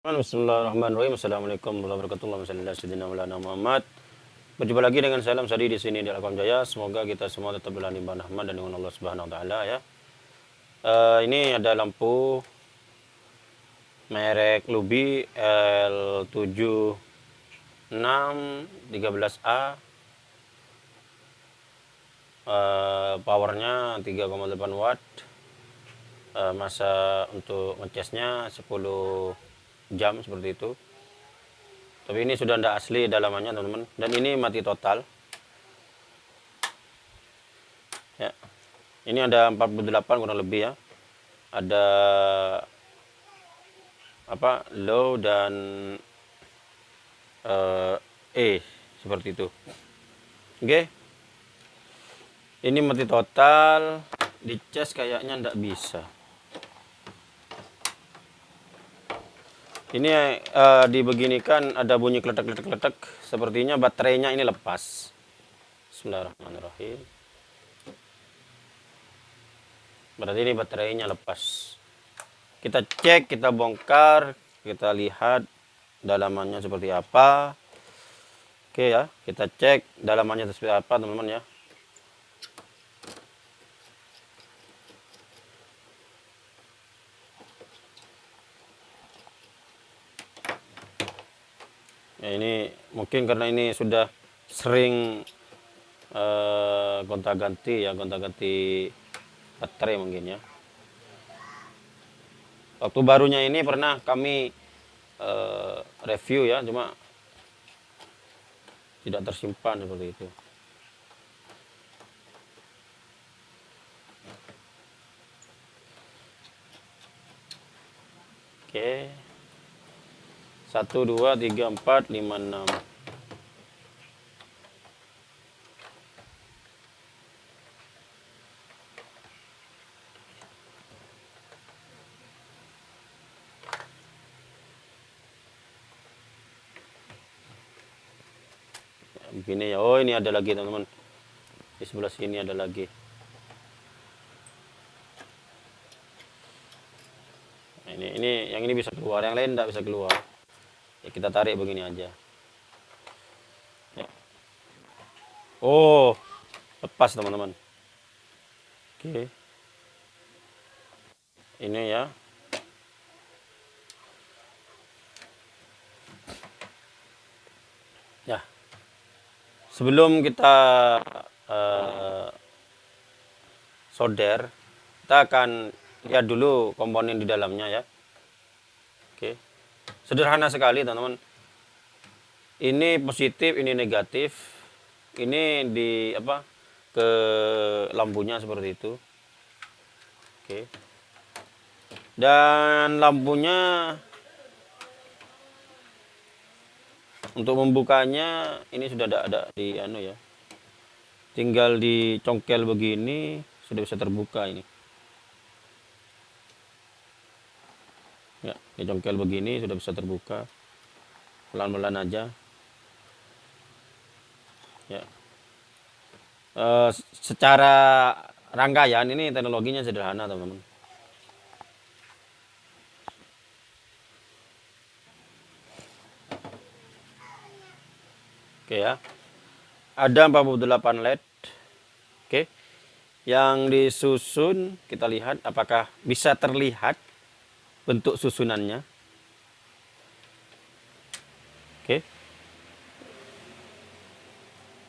Bismillahirrahmanirrahim. Assalamualaikum warahmatullahi wabarakatuh. Muhammad. Berjumpa lagi dengan salam sadi di sini di Alkom Jaya. Semoga kita semua tetap dalam limpahan rahmat dan dengan Allah Subhanahu wa taala ya. Uh, ini ada lampu merek Lubi L7613A. Uh, powernya 3,8 watt. Uh, masa untuk ngecasnya 10 jam seperti itu. Tapi ini sudah tidak asli dalamannya teman-teman. Dan ini mati total. Ya. Ini ada 48 kurang lebih ya. Ada apa low dan uh, E seperti itu. Oke. Ini mati total. Di kayaknya tidak bisa Ini uh, dibeginikan ada bunyi kletek-kletek-kletek. Sepertinya baterainya ini lepas. Bismillahirrahmanirrahim. Berarti ini baterainya lepas. Kita cek, kita bongkar, kita lihat dalamannya seperti apa. Oke ya, kita cek dalamannya seperti apa teman-teman ya. Ya ini mungkin karena ini sudah sering uh, gonta ganti ya gonta ganti baterai mungkin ya waktu barunya ini pernah kami uh, review ya cuma tidak tersimpan seperti itu oke okay. Satu, dua, tiga, empat, lima, enam. begini ya. Oh ini ada lagi teman-teman. Di sebelah sini ada lagi. Ini ini yang ini bisa keluar yang lain tidak bisa keluar ya kita tarik begini aja. Ya. oh. Lepas teman-teman. Oke. Ini ya. Ya. Sebelum kita uh, solder kita akan lihat dulu komponen di dalamnya ya Sederhana sekali teman-teman. Ini positif, ini negatif. Ini di apa? ke lampunya seperti itu. Oke. Dan lampunya untuk membukanya ini sudah ada ada di anu ya. Tinggal dicongkel begini sudah bisa terbuka ini. Ya jongkel begini sudah bisa terbuka. Pelan-pelan aja. Ya. E, secara rangkaian ini teknologinya sederhana teman-teman. Oke ya. Ada 48 led. Oke. Yang disusun kita lihat apakah bisa terlihat bentuk susunannya. Oke.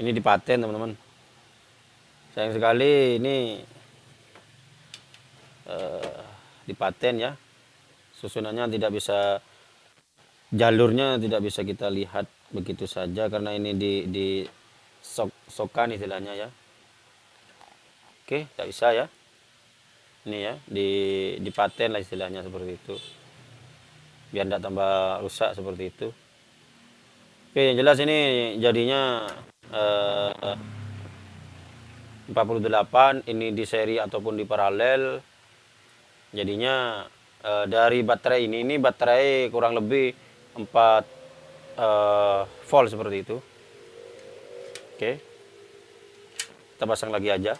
Ini dipaten teman-teman. Sayang sekali ini uh, dipaten ya. Susunannya tidak bisa jalurnya tidak bisa kita lihat begitu saja karena ini di di sok sokan istilahnya ya. Oke, tidak bisa ya ini ya di dipaten lah istilahnya seperti itu. Biar tidak tambah rusak seperti itu. Oke yang jelas ini jadinya eh, 48 ini di seri ataupun di paralel. Jadinya eh, dari baterai ini ini baterai kurang lebih 4 eh, volt seperti itu. Oke kita pasang lagi aja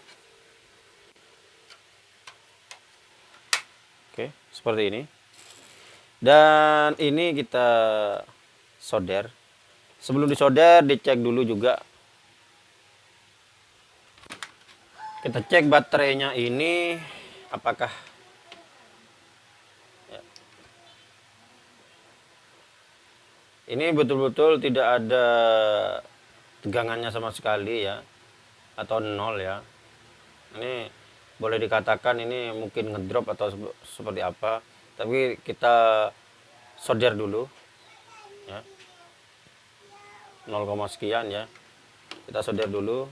Oke, seperti ini. dan ini kita solder sebelum disolder dicek dulu juga kita cek baterainya ini apakah ya. ini betul-betul tidak ada tegangannya sama sekali ya atau nol ya ini boleh dikatakan ini mungkin ngedrop atau seperti apa. Tapi kita solder dulu ya. 0, sekian ya. Kita solder dulu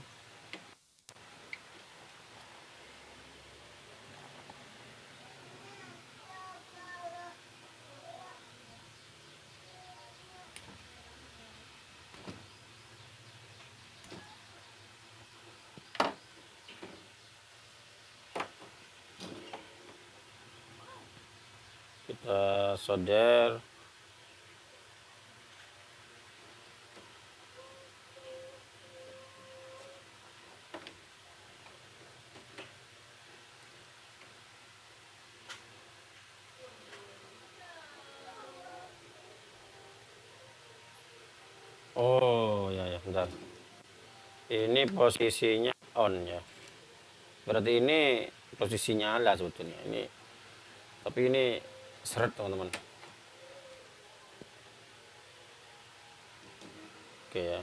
kita solder Oh ya ya bentar. Ini posisinya on ya. Berarti ini posisi nyala sebetulnya. Ini tapi ini seret teman-teman. Oke ya.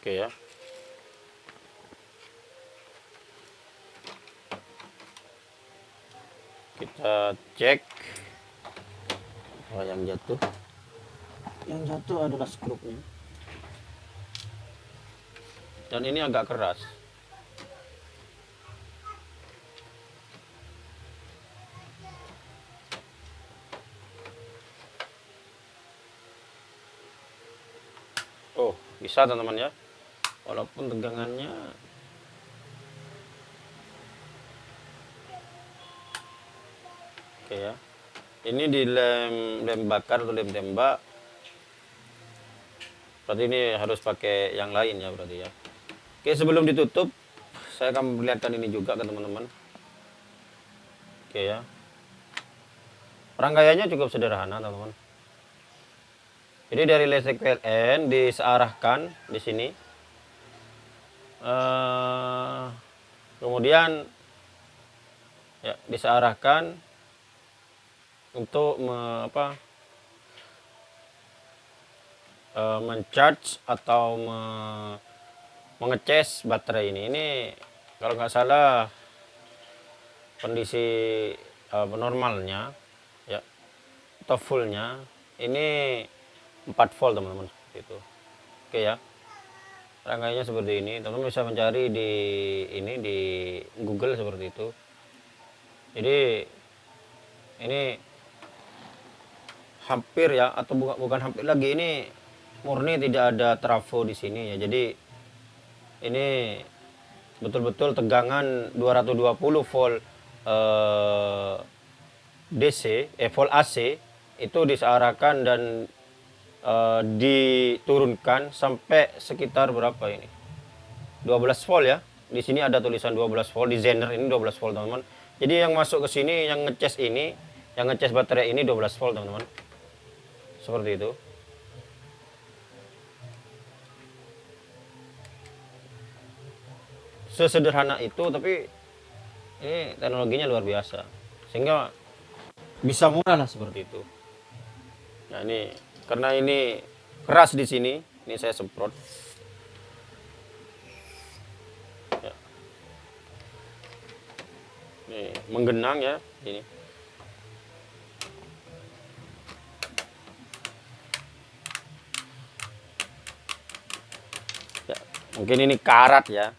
Oke ya. Kita cek. Oh yang jatuh? Yang jatuh adalah skrupnya dan ini agak keras. Oh bisa teman-teman ya. Walaupun tegangannya oke ya. Ini di lem lem bakar atau lem tembak? Berarti ini harus pakai yang lain ya berarti ya Oke, sebelum ditutup, saya akan perlihatkan ini juga ke teman-teman. Oke ya. Rangkaiannya cukup sederhana, teman-teman. Jadi dari listrik PLN disearahkan di sini. Uh, kemudian ya disearahkan untuk me, apa uh, mencharge atau me, mengecas baterai ini. Ini kalau nggak salah kondisi uh, normalnya ya atau fullnya ini 4 volt teman-teman itu oke ya. Rangkaiannya seperti ini. Teman-teman bisa mencari di ini di Google seperti itu. Jadi ini hampir ya atau bukan bukan hampir lagi ini murni tidak ada trafo di sini ya. Jadi ini betul-betul tegangan 220 volt eh, DC eh volt AC itu disearahkan dan eh, diturunkan sampai sekitar berapa ini? 12 volt ya. Di sini ada tulisan 12 volt di Zener ini 12 volt teman-teman. Jadi yang masuk ke sini yang ngecas ini yang ngecas baterai ini 12 volt teman-teman. Seperti itu sesederhana itu tapi ini teknologinya luar biasa. Sehingga bisa murah lah seperti itu. Nah ini karena ini keras di sini ini saya semprot. Ya. ini menggenang ya ini. Ya, mungkin ini karat ya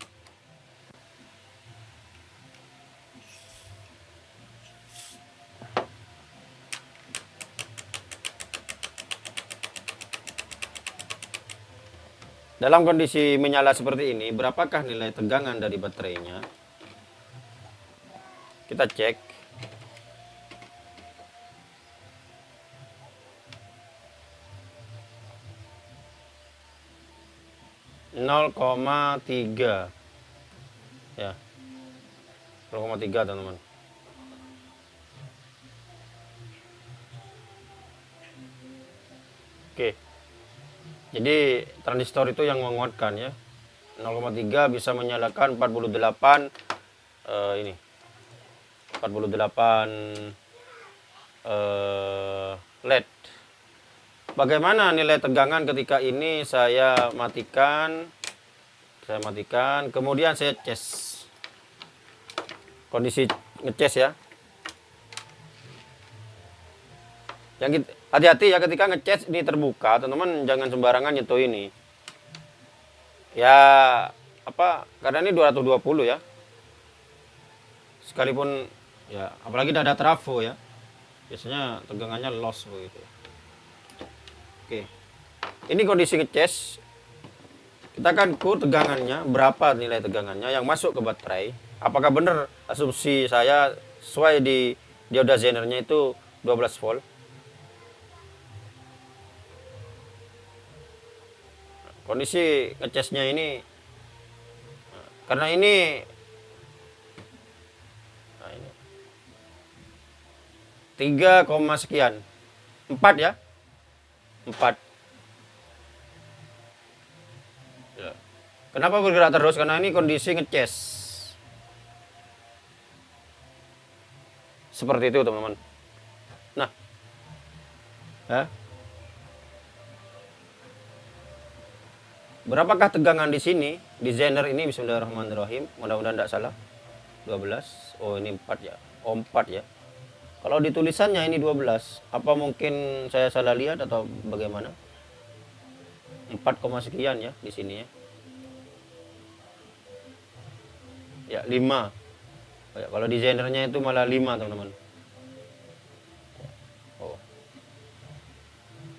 Dalam kondisi menyala seperti ini, berapakah nilai tegangan dari baterainya? Kita cek. 0,3 ya 0,3 teman-teman oke jadi transistor itu yang menguatkan ya. 0,3 bisa menyalakan 48 uh, ini. 48 uh, LED bagaimana nilai tegangan ketika ini saya matikan? Saya matikan kemudian saya cas. Kondisi ngecas ya. Yang hati-hati ya ketika ngecas ini terbuka teman-teman jangan sembarangan nyentuh ini ya apa karena ini 220 ya sekalipun ya apalagi ada trafo ya biasanya tegangannya loss begitu Oke. Ini kondisi ngecas. Kita akan kur tegangannya, berapa nilai tegangannya yang masuk ke baterai. Apakah benar asumsi saya sesuai di dioda zenernya itu 12 volt. Kondisi ngecasnya ini karena ini nah ini. 3, sekian. 4 ya? 4 ya. kenapa bergerak terus? Karena ini kondisi ngecas. Seperti itu teman-teman. Nah. Ya. Berapakah tegangan di sini di zener ini bismillahirrahmanirrahim mudah-mudahan tidak salah 12 oh ini 4 ya oh 4 ya kalau di tulisannya ini 12, apa mungkin saya salah lihat atau bagaimana? 4, sekian ya di sini ya. Ya, 5. Oh, ya, kalau desainernya itu malah 5, teman-teman. Oh.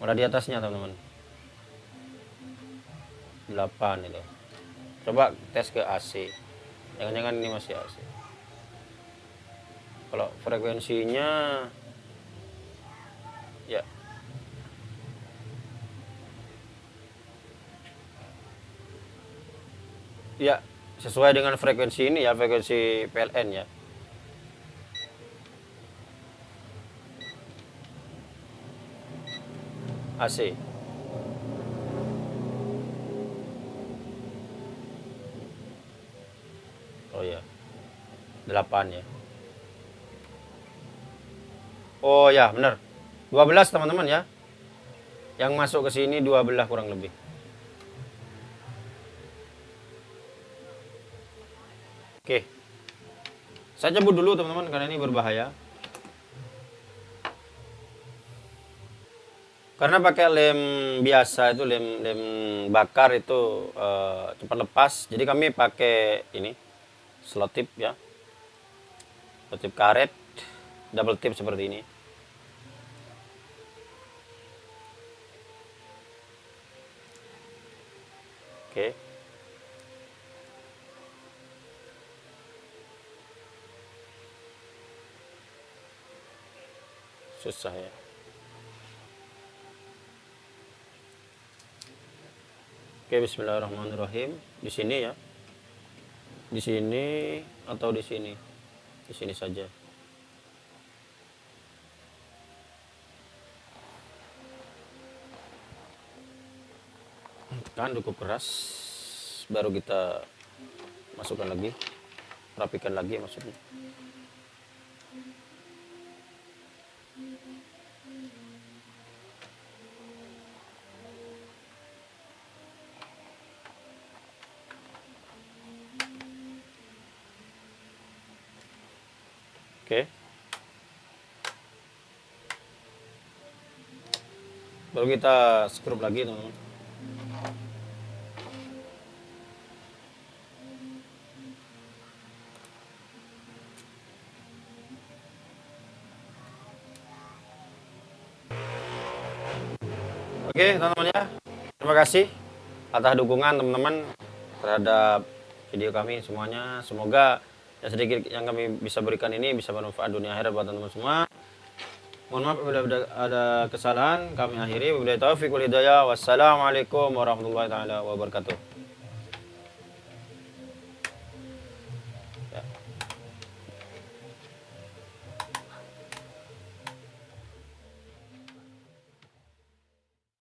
Malah di atasnya, teman-teman. 8 itu. Coba tes ke AC. Jangan-jangan ini masih AC kalau frekuensinya ya ya sesuai dengan frekuensi ini ya frekuensi PLN ya AC 8 ya Oh ya, benar. 12 teman-teman ya. Yang masuk ke sini 12 kurang lebih. Oke. Saya cabut dulu teman-teman karena ini berbahaya. Karena pakai lem biasa itu lem lem bakar itu uh, cepat lepas. Jadi kami pakai ini slot tip ya. Tip karet double tip seperti ini oke susah ya Oke, bismillahirrahmanirrahim. Di sini ya. Di sini atau di sini? Di sini saja. tekan cukup keras baru kita masukkan lagi rapikan lagi maksudnya Oke. Baru kita skrup lagi, teman-teman. Oke teman-teman ya, terima kasih atas dukungan teman-teman terhadap video kami semuanya. Semoga yang sedikit yang kami bisa berikan ini bisa bermanfaat dunia akhirat buat teman-teman semua. Mohon maaf bila ada kesalahan kami akhiri. Wabillahi taufiq wal hidayah. Wassalamualaikum warahmatullahi taala wabarakatuh.